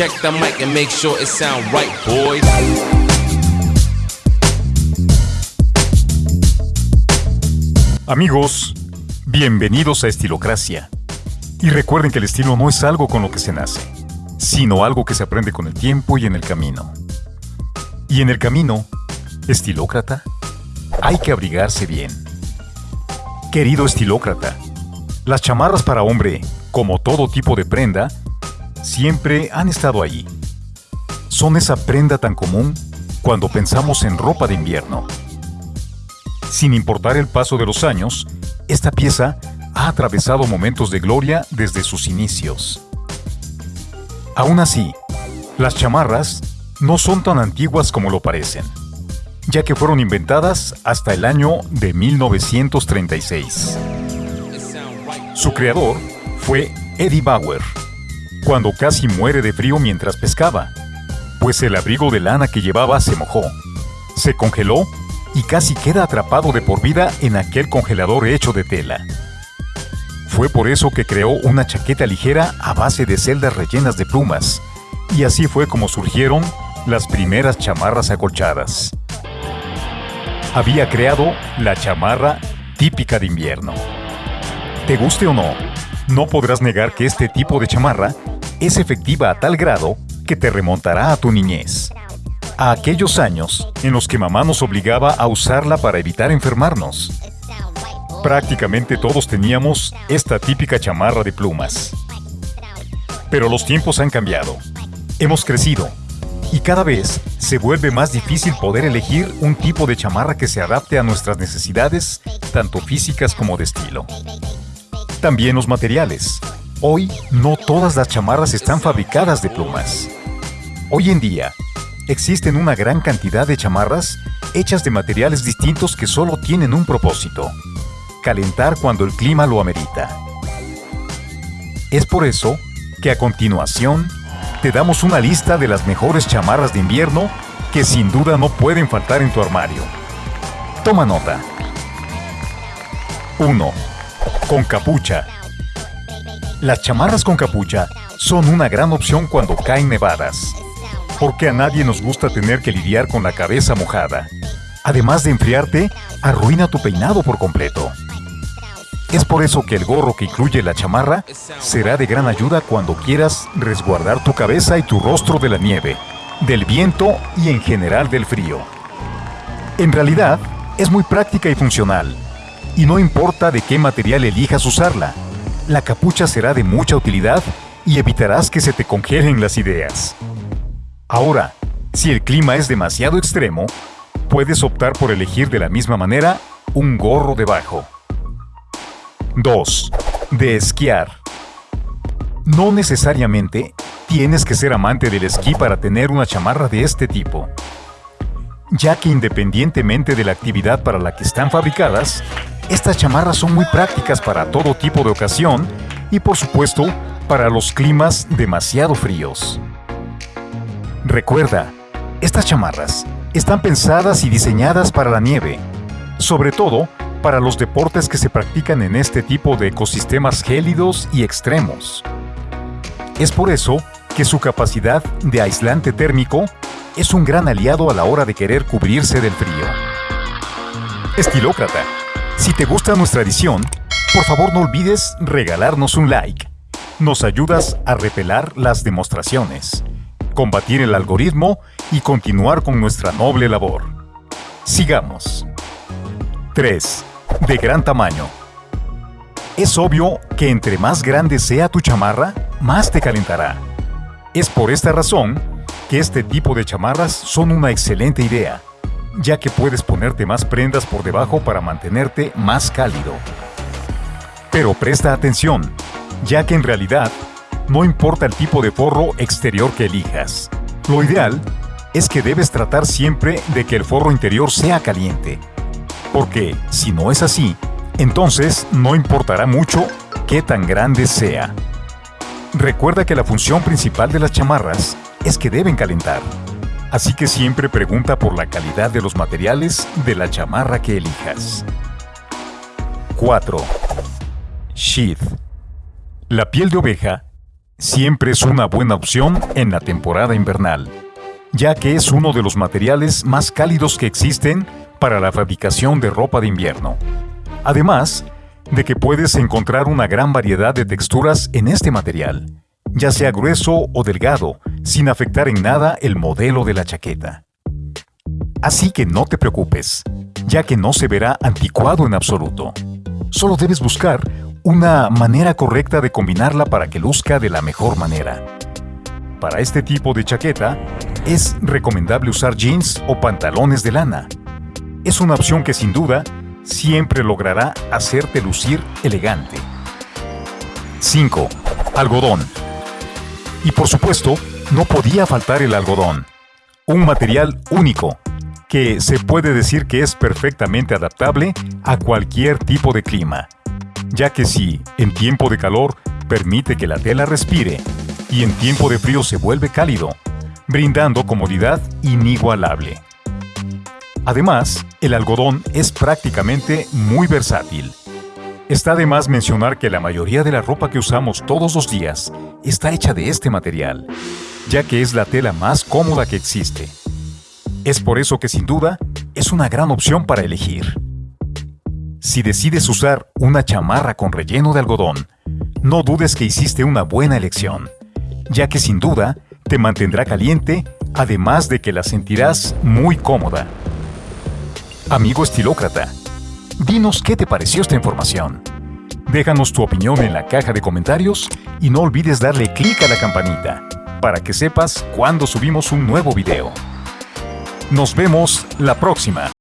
Check the mic and make sure it sound right, boys. Amigos, bienvenidos a Estilocracia. Y recuerden que el estilo no es algo con lo que se nace, sino algo que se aprende con el tiempo y en el camino. Y en el camino, estilócrata, hay que abrigarse bien. Querido estilócrata, las chamarras para hombre, como todo tipo de prenda, siempre han estado ahí. Son esa prenda tan común cuando pensamos en ropa de invierno. Sin importar el paso de los años, esta pieza ha atravesado momentos de gloria desde sus inicios. Aún así, las chamarras no son tan antiguas como lo parecen, ya que fueron inventadas hasta el año de 1936. Su creador fue Eddie Bauer, cuando casi muere de frío mientras pescaba, pues el abrigo de lana que llevaba se mojó, se congeló y casi queda atrapado de por vida en aquel congelador hecho de tela. Fue por eso que creó una chaqueta ligera a base de celdas rellenas de plumas, y así fue como surgieron las primeras chamarras acolchadas. Había creado la chamarra típica de invierno. Te guste o no, no podrás negar que este tipo de chamarra es efectiva a tal grado que te remontará a tu niñez. A aquellos años en los que mamá nos obligaba a usarla para evitar enfermarnos. Prácticamente todos teníamos esta típica chamarra de plumas. Pero los tiempos han cambiado. Hemos crecido. Y cada vez se vuelve más difícil poder elegir un tipo de chamarra que se adapte a nuestras necesidades, tanto físicas como de estilo. También los materiales. Hoy no todas las chamarras están fabricadas de plumas. Hoy en día, existen una gran cantidad de chamarras hechas de materiales distintos que solo tienen un propósito, calentar cuando el clima lo amerita. Es por eso que a continuación te damos una lista de las mejores chamarras de invierno que sin duda no pueden faltar en tu armario. Toma nota. 1. Con capucha. Las chamarras con capucha son una gran opción cuando caen nevadas, porque a nadie nos gusta tener que lidiar con la cabeza mojada. Además de enfriarte, arruina tu peinado por completo. Es por eso que el gorro que incluye la chamarra será de gran ayuda cuando quieras resguardar tu cabeza y tu rostro de la nieve, del viento y en general del frío. En realidad, es muy práctica y funcional, y no importa de qué material elijas usarla, la capucha será de mucha utilidad y evitarás que se te congelen las ideas. Ahora, si el clima es demasiado extremo, puedes optar por elegir de la misma manera un gorro debajo. 2. De esquiar. No necesariamente tienes que ser amante del esquí para tener una chamarra de este tipo, ya que independientemente de la actividad para la que están fabricadas, estas chamarras son muy prácticas para todo tipo de ocasión y por supuesto para los climas demasiado fríos. Recuerda, estas chamarras están pensadas y diseñadas para la nieve, sobre todo para los deportes que se practican en este tipo de ecosistemas gélidos y extremos. Es por eso que su capacidad de aislante térmico es un gran aliado a la hora de querer cubrirse del frío. Estilócrata si te gusta nuestra edición, por favor no olvides regalarnos un like. Nos ayudas a repelar las demostraciones, combatir el algoritmo y continuar con nuestra noble labor. Sigamos. 3. De gran tamaño. Es obvio que entre más grande sea tu chamarra, más te calentará. Es por esta razón que este tipo de chamarras son una excelente idea ya que puedes ponerte más prendas por debajo para mantenerte más cálido. Pero presta atención, ya que en realidad no importa el tipo de forro exterior que elijas. Lo ideal es que debes tratar siempre de que el forro interior sea caliente, porque si no es así, entonces no importará mucho qué tan grande sea. Recuerda que la función principal de las chamarras es que deben calentar. Así que siempre pregunta por la calidad de los materiales de la chamarra que elijas. 4. Sheath. La piel de oveja siempre es una buena opción en la temporada invernal, ya que es uno de los materiales más cálidos que existen para la fabricación de ropa de invierno. Además, de que puedes encontrar una gran variedad de texturas en este material, ya sea grueso o delgado, sin afectar en nada el modelo de la chaqueta. Así que no te preocupes, ya que no se verá anticuado en absoluto. Solo debes buscar una manera correcta de combinarla para que luzca de la mejor manera. Para este tipo de chaqueta, es recomendable usar jeans o pantalones de lana. Es una opción que sin duda siempre logrará hacerte lucir elegante. 5. Algodón. Y por supuesto, no podía faltar el algodón. Un material único, que se puede decir que es perfectamente adaptable a cualquier tipo de clima, ya que si, en tiempo de calor, permite que la tela respire, y en tiempo de frío se vuelve cálido, brindando comodidad inigualable. Además, el algodón es prácticamente muy versátil. Está de más mencionar que la mayoría de la ropa que usamos todos los días está hecha de este material, ya que es la tela más cómoda que existe. Es por eso que sin duda es una gran opción para elegir. Si decides usar una chamarra con relleno de algodón, no dudes que hiciste una buena elección, ya que sin duda te mantendrá caliente, además de que la sentirás muy cómoda. Amigo estilócrata, dinos qué te pareció esta información. Déjanos tu opinión en la caja de comentarios y no olvides darle clic a la campanita para que sepas cuando subimos un nuevo video. Nos vemos la próxima.